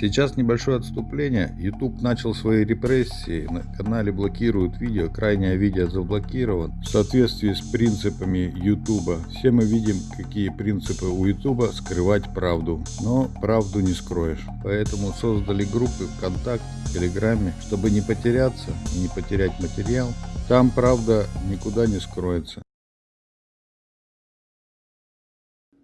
Сейчас небольшое отступление. YouTube начал свои репрессии. На канале блокируют видео. Крайнее видео заблокирован. В соответствии с принципами YouTube. Все мы видим, какие принципы у YouTube. Скрывать правду. Но правду не скроешь. Поэтому создали группы ВКонтакте, в Телеграме, чтобы не потеряться не потерять материал. Там правда никуда не скроется.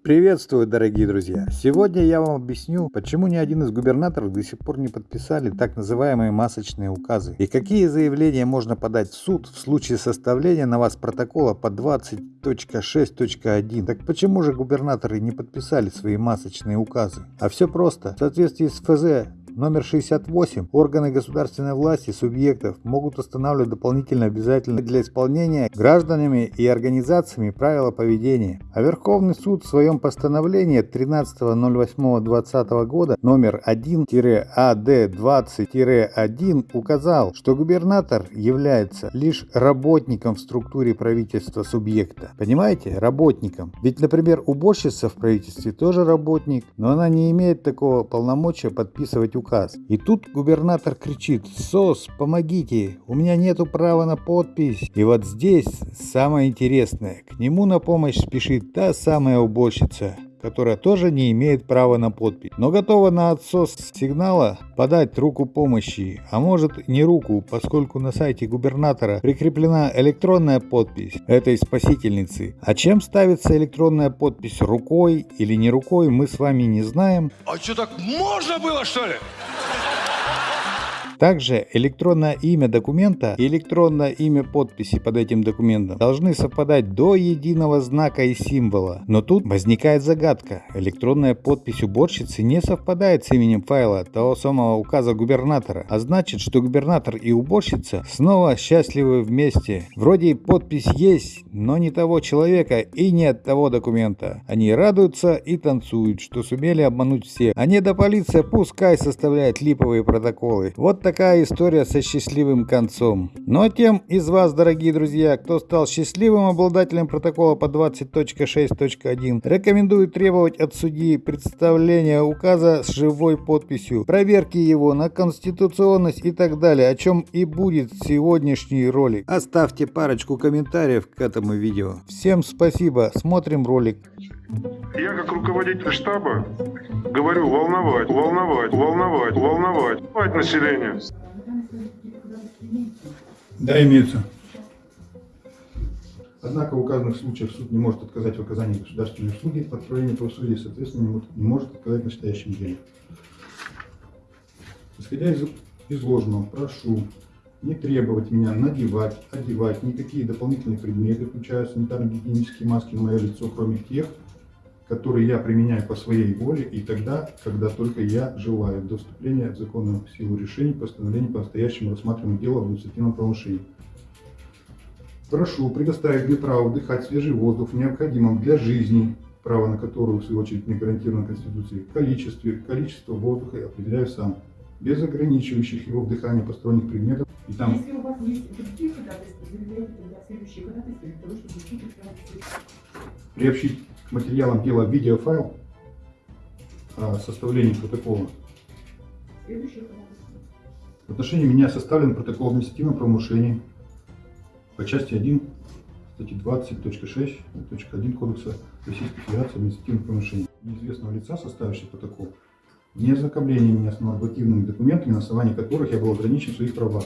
Приветствую, дорогие друзья! Сегодня я вам объясню, почему ни один из губернаторов до сих пор не подписали так называемые масочные указы и какие заявления можно подать в суд в случае составления на вас протокола по 20.6.1. Так почему же губернаторы не подписали свои масочные указы? А все просто. В соответствии с ФЗ Номер 68. Органы государственной власти субъектов могут устанавливать дополнительно обязательные для исполнения гражданами и организациями правила поведения. А Верховный суд в своем постановлении 13.08.2020 года номер 1-АД20-1 указал, что губернатор является лишь работником в структуре правительства субъекта. Понимаете? Работником. Ведь, например, уборщица в правительстве тоже работник, но она не имеет такого полномочия подписывать указ указ. И тут губернатор кричит «СОС, помогите, у меня нету права на подпись». И вот здесь самое интересное, к нему на помощь спешит та самая уборщица, которая тоже не имеет права на подпись, но готова на отсос сигнала подать руку помощи, а может не руку, поскольку на сайте губернатора прикреплена электронная подпись этой спасительницы. А чем ставится электронная подпись, рукой или не рукой, мы с вами не знаем. А что так можно было что ли? Также электронное имя документа и электронное имя подписи под этим документом должны совпадать до единого знака и символа. Но тут возникает загадка. Электронная подпись уборщицы не совпадает с именем файла того самого указа губернатора. А значит, что губернатор и уборщица снова счастливы вместе. Вроде подпись есть, но не того человека и не от того документа. Они радуются и танцуют, что сумели обмануть всех. А не до полиция пускай составляет липовые протоколы. Вот такая история со счастливым концом. Но тем из вас, дорогие друзья, кто стал счастливым обладателем протокола по 20.6.1, рекомендую требовать от судьи представления указа с живой подписью, проверки его на конституционность и так далее, о чем и будет сегодняшний ролик. Оставьте парочку комментариев к этому видео. Всем спасибо, смотрим ролик. Я как руководитель штаба говорю волновать, волновать, волновать, волновать, волновать население. Да, имеется. Однако в указанных случаях суд не может отказать в оказании государственной услуги по отправлению правосудия, соответственно, не может отказать в настоящем деле. Исходя из изложенного, прошу не требовать меня надевать, одевать никакие дополнительные предметы, включая санитарно-гигиенические маски на мое лицо, кроме тех, которые я применяю по своей воле и тогда, когда только я желаю, до вступления в законную силу решений постановлений по настоящему рассматриваемому делу об административном правонарушении. Прошу предоставить мне право вдыхать свежий воздух в необходимом для жизни, право на которую, в свою очередь, мне гарантировано Конституцией, количестве, количество воздуха я определяю сам, без ограничивающих его вдыхание посторонних предметов. И там... Если у вас есть другие ходатайства, заявляйте тогда следующие ходатайства для того, чтобы приобщить к материалам дела видеофайл о составлении протокола. В отношении меня составлен протокол административного правонарушения по части 1 статьи 20.6.1 Кодекса Российской Федерации административных правонарушений. Неизвестного лица, составившего протокол, не ознакомление меня с нормативными документами, на основании которых я был ограничен в своих правах.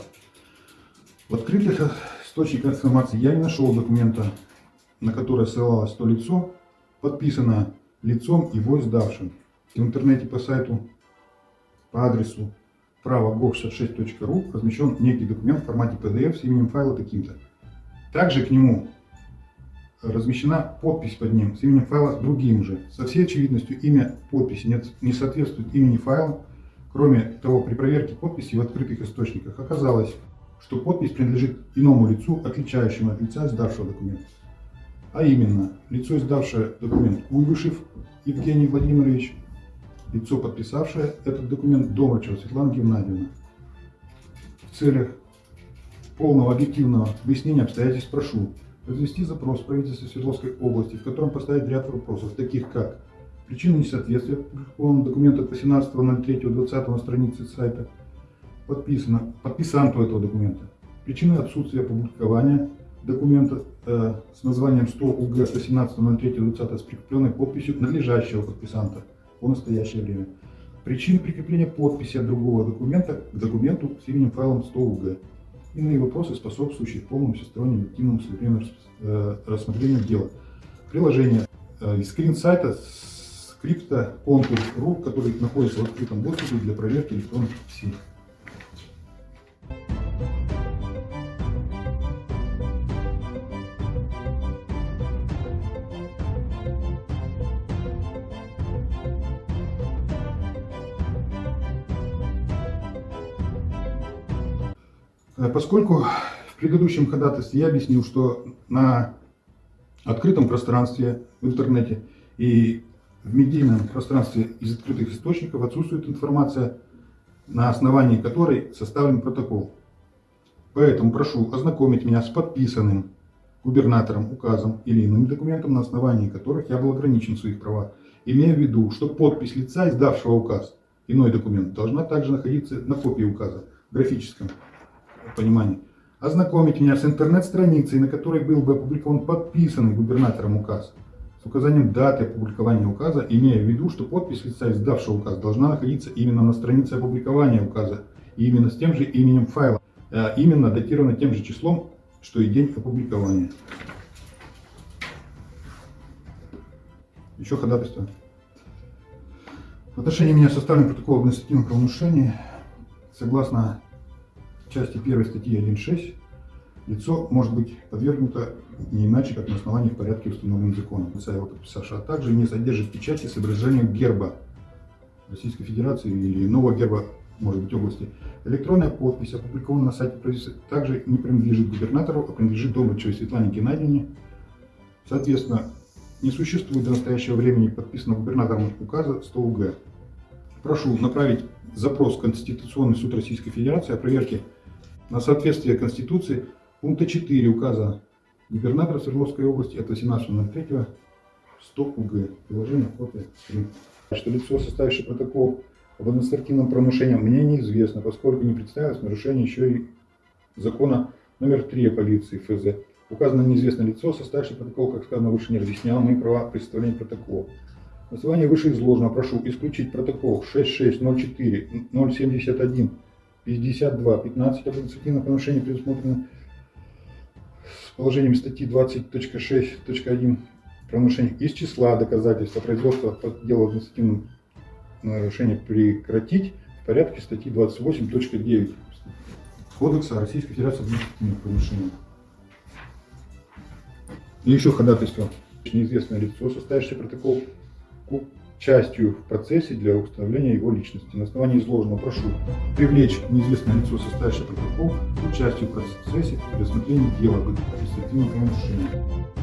В открытых источниках информации я не нашел документа, на которое ссылалось то лицо, подписано лицом его издавшим. В интернете по сайту, по адресу право.gov66.ru размещен некий документ в формате PDF с именем файла таким-то. Также к нему размещена подпись под ним с именем файла другим же. Со всей очевидностью имя подписи не, не соответствует имени файла. Кроме того, при проверке подписи в открытых источниках оказалось, что подпись принадлежит иному лицу, отличающему от лица, издавшего документ а именно лицо, издавшее документ Куйбышев Евгений Владимирович, лицо, подписавшее этот документ Домрачева Светлана Геннадьевна. В целях полного объективного выяснения обстоятельств прошу произвести запрос в правительство Свердловской области, в котором поставить ряд вопросов, таких как Причина несоответствия опубликованного документа от 18.03.20 на странице сайта подписано подписанту этого документа. Причина отсутствия опубликования документа э, с названием 100 УГ 18.03.20 с прикрепленной подписью надлежащего подписанта по настоящее время. Причины прикрепления подписи от другого документа к документу с именем файлом 100 УГ. Иные вопросы, способствующие полному всестороннему активному э, рассмотрению дела. Приложение э, скрин сайта скрипта контур.ру, который находится в открытом доступе для проверки электронных подписей. Поскольку в предыдущем ходатайстве я объяснил, что на открытом пространстве в интернете и в медийном пространстве из открытых источников отсутствует информация, на основании которой составлен протокол. Поэтому прошу ознакомить меня с подписанным губернатором указом или иным документом, на основании которых я был ограничен в своих правах, имея в виду, что подпись лица, издавшего указ, иной документ, должна также находиться на копии указа, графическом понимании. Ознакомить меня с интернет-страницей, на которой был бы опубликован подписанный губернатором указ, с указанием даты опубликования указа, имея в виду, что подпись лица, издавшего указ, должна находиться именно на странице опубликования указа, и именно с тем же именем файла, а именно датировано тем же числом, что и день опубликования. Еще ходатайство. В отношении меня составлен протокол об административном правонарушении. Согласно части 1 статьи 1.6, лицо может быть подвергнуто не иначе, как на основании в порядке, установленном законом, лица его подписавшего, а также не содержит печати с изображением герба Российской Федерации или иного герба, может быть, области. Электронная подпись, опубликована на сайте правительства, также не принадлежит губернатору, а принадлежит Добрачевой Светлане Геннадьевне. Соответственно, не существует до настоящего времени подписанного губернатором указа 100 УГ. Прошу направить запрос в Конституционный суд Российской Федерации о проверке на соответствие Конституции пункта 4 указа губернатора Свердловской области от 18.03 100 УГ. Приложение копия 3. Что лицо, составившее протокол об административном правонарушении, мне неизвестно, поскольку не представилось нарушение еще и закона номер 3 о полиции ФЗ. Указано неизвестное лицо, составившее протокол, как сказано выше, не разъясняло мои права при составлении протокола. На основании вышеизложенного прошу исключить протокол 6604 071 52 15 об административном правонарушении, предусмотрено с положением статьи 20.6.1 правонарушений из числа доказательств о производстве по делу административного нарушения прекратить в порядке статьи 28.9 Кодекса Российской Федерации административных правонарушений. И еще ходатайство. Неизвестное лицо, составившее протокол частью в процессе для установления его личности. На основании изложенного прошу привлечь неизвестное лицо, составившее протокол участию в процессе при рассмотрении дела об административном правонарушении.